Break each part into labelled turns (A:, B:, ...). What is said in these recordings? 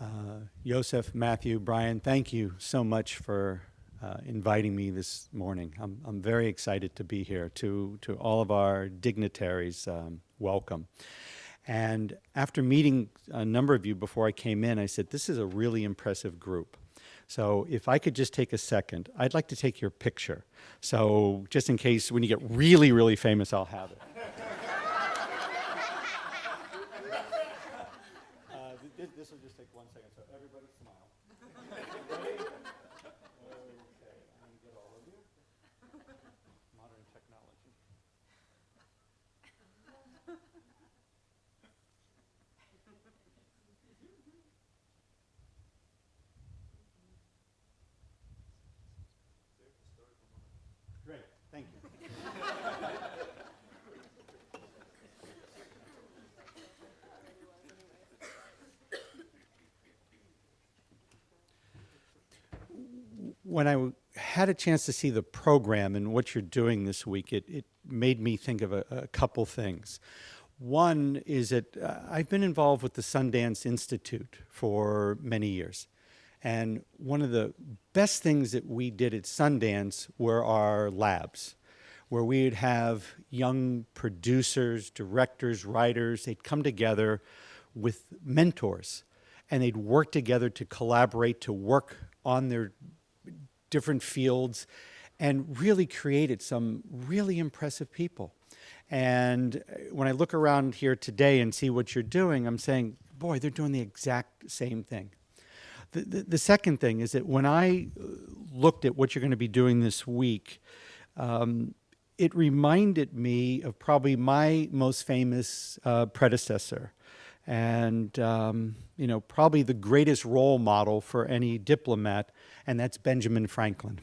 A: Uh, Joseph, Matthew, Brian, thank you so much for uh, inviting me this morning. I'm, I'm very excited to be here. To, to all of our dignitaries, um, welcome. And after meeting a number of you before I came in, I said, this is a really impressive group. So if I could just take a second, I'd like to take your picture. So just in case when you get really, really famous, I'll have it. This will just take one second. So everybody smile. Ready I'm going to get all of you. Modern technology. Great, thank you. When I had a chance to see the program and what you're doing this week, it, it made me think of a, a couple things. One is that uh, I've been involved with the Sundance Institute for many years. And one of the best things that we did at Sundance were our labs, where we would have young producers, directors, writers, they'd come together with mentors and they'd work together to collaborate, to work on their different fields and really created some really impressive people. And when I look around here today and see what you're doing, I'm saying, boy, they're doing the exact same thing. The, the, the second thing is that when I looked at what you're going to be doing this week, um, it reminded me of probably my most famous uh, predecessor and um, you know probably the greatest role model for any diplomat, and that's Benjamin Franklin.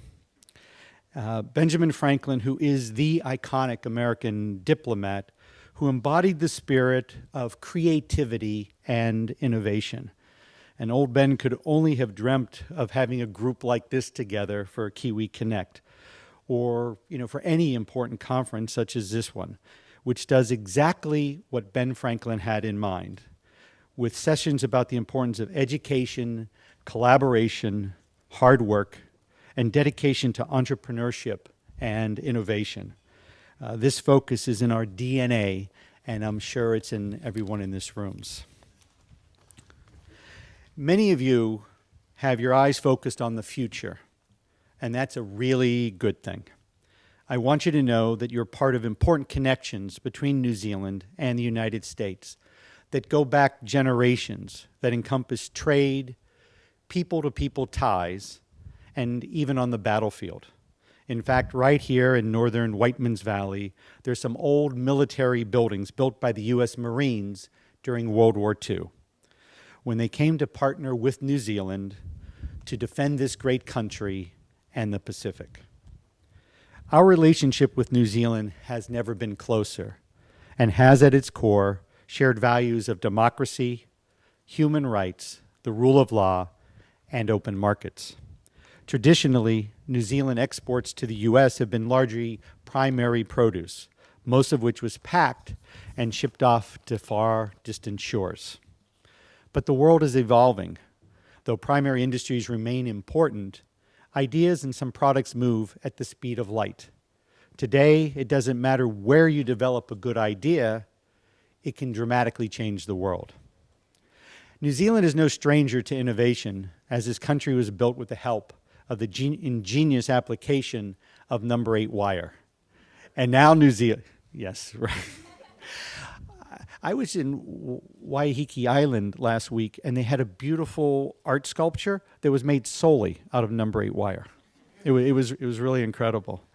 A: Uh, Benjamin Franklin, who is the iconic American diplomat, who embodied the spirit of creativity and innovation. And old Ben could only have dreamt of having a group like this together for Kiwi Connect, or you know for any important conference such as this one, which does exactly what Ben Franklin had in mind with sessions about the importance of education, collaboration, hard work, and dedication to entrepreneurship and innovation. Uh, this focus is in our DNA, and I'm sure it's in everyone in this rooms. Many of you have your eyes focused on the future, and that's a really good thing. I want you to know that you're part of important connections between New Zealand and the United States that go back generations, that encompass trade, people-to-people -people ties, and even on the battlefield. In fact, right here in northern Whiteman's Valley, there's some old military buildings built by the U.S. Marines during World War II. When they came to partner with New Zealand to defend this great country and the Pacific. Our relationship with New Zealand has never been closer and has at its core shared values of democracy, human rights, the rule of law, and open markets. Traditionally, New Zealand exports to the U.S. have been largely primary produce, most of which was packed and shipped off to far distant shores. But the world is evolving. Though primary industries remain important, ideas and some products move at the speed of light. Today, it doesn't matter where you develop a good idea, it can dramatically change the world. New Zealand is no stranger to innovation, as this country was built with the help of the ingenious application of number eight wire. And now New Zealand, yes, right. I was in Waiheke Island last week and they had a beautiful art sculpture that was made solely out of number eight wire. It, it, was, it was really incredible.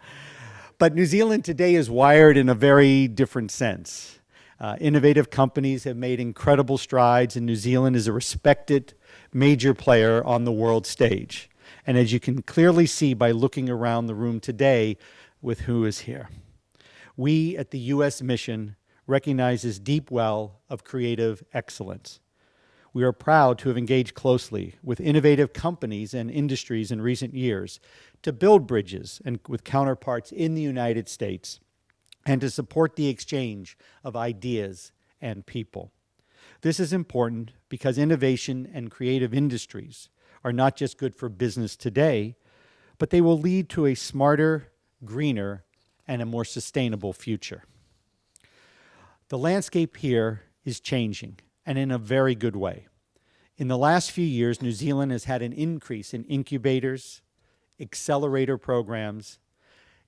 A: But New Zealand today is wired in a very different sense. Uh, innovative companies have made incredible strides, and New Zealand is a respected major player on the world stage. And as you can clearly see by looking around the room today with who is here. We at the U.S. Mission recognize this deep well of creative excellence. We are proud to have engaged closely with innovative companies and industries in recent years to build bridges and with counterparts in the United States and to support the exchange of ideas and people. This is important because innovation and creative industries are not just good for business today, but they will lead to a smarter, greener, and a more sustainable future. The landscape here is changing, and in a very good way. In the last few years, New Zealand has had an increase in incubators, accelerator programs,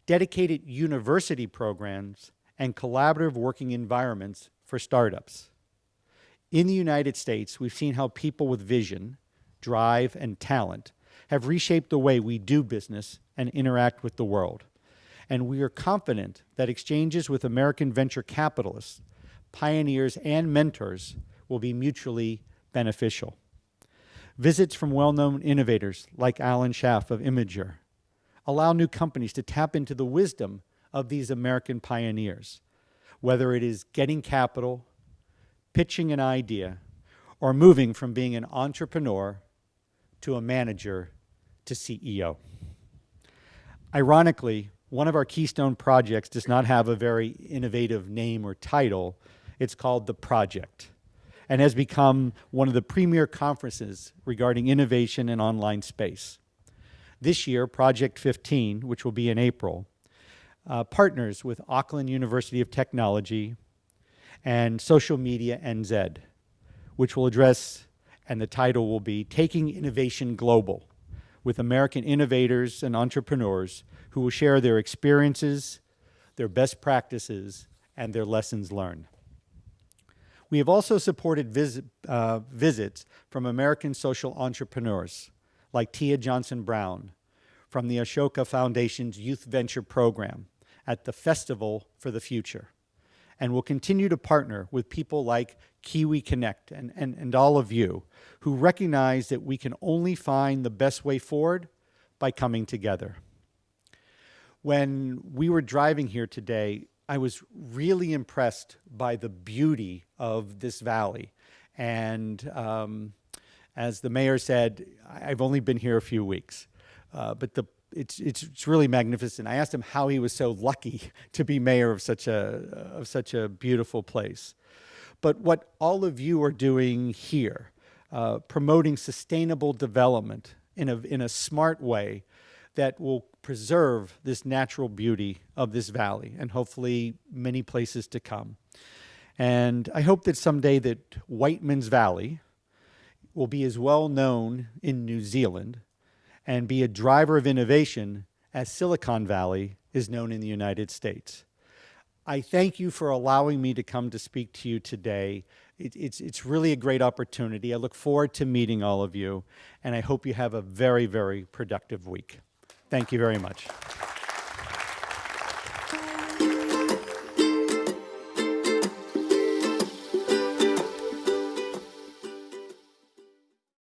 A: dedicated university programs, and collaborative working environments for startups. In the United States, we've seen how people with vision, drive, and talent have reshaped the way we do business and interact with the world. And we are confident that exchanges with American venture capitalists, pioneers, and mentors will be mutually beneficial. Visits from well-known innovators like Alan Schaaf of Imgur allow new companies to tap into the wisdom of these American pioneers, whether it is getting capital, pitching an idea, or moving from being an entrepreneur to a manager to CEO. Ironically, one of our keystone projects does not have a very innovative name or title. It's called The Project and has become one of the premier conferences regarding innovation in online space. This year, Project 15, which will be in April, uh, partners with Auckland University of Technology and Social Media NZ, which will address, and the title will be Taking Innovation Global, with American innovators and entrepreneurs who will share their experiences, their best practices, and their lessons learned. We have also supported uh, visits from American social entrepreneurs like Tia Johnson Brown from the Ashoka Foundation's Youth Venture Program at the Festival for the Future. And we'll continue to partner with people like Kiwi Connect and, and, and all of you who recognize that we can only find the best way forward by coming together. When we were driving here today, I was really impressed by the beauty of this valley. And um, as the mayor said, I've only been here a few weeks, uh, but the, it's, it's, it's really magnificent. I asked him how he was so lucky to be mayor of such a, of such a beautiful place. But what all of you are doing here, uh, promoting sustainable development in a, in a smart way that will preserve this natural beauty of this valley and hopefully many places to come. And I hope that someday that Whiteman's Valley will be as well known in New Zealand and be a driver of innovation as Silicon Valley is known in the United States. I thank you for allowing me to come to speak to you today. It, it's, it's really a great opportunity. I look forward to meeting all of you, and I hope you have a very, very productive week. Thank you very much.